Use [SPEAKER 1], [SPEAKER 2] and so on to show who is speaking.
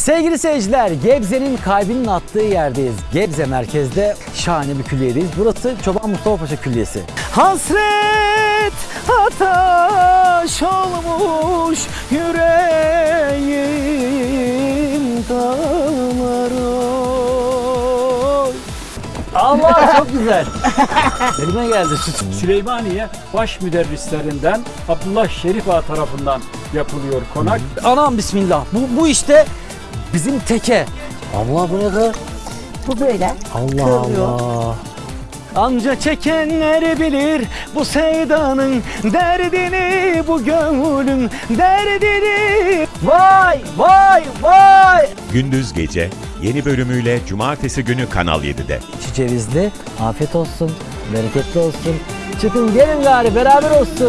[SPEAKER 1] Sevgili seyirciler, Gebze'nin kalbinin attığı yerdeyiz. Gebze merkezde şahane bir külliyedeyiz. Burası Çoban Mustafa Paşa Külliyesi. Hasret ataş olmuş yüreğim damarı. Allah çok güzel. Elime geldi süt.
[SPEAKER 2] Süleymaniye baş müderrislerinden Abdullah Şerif Ağa tarafından yapılıyor konak.
[SPEAKER 1] Anam bismillah. Bu, bu işte bizim teke. Allah bu ne kadar?
[SPEAKER 3] Bu böyle.
[SPEAKER 1] Allah
[SPEAKER 3] Kırılıyor.
[SPEAKER 1] Allah. Anca çekenler bilir bu sevdanın derdini, bu gönlün derdini. Vay vay vay.
[SPEAKER 4] Gündüz Gece yeni bölümüyle Cumartesi günü Kanal 7'de.
[SPEAKER 1] Şu cevizli afiyet olsun, bereketli olsun. Çıkın gelin gari beraber olsun.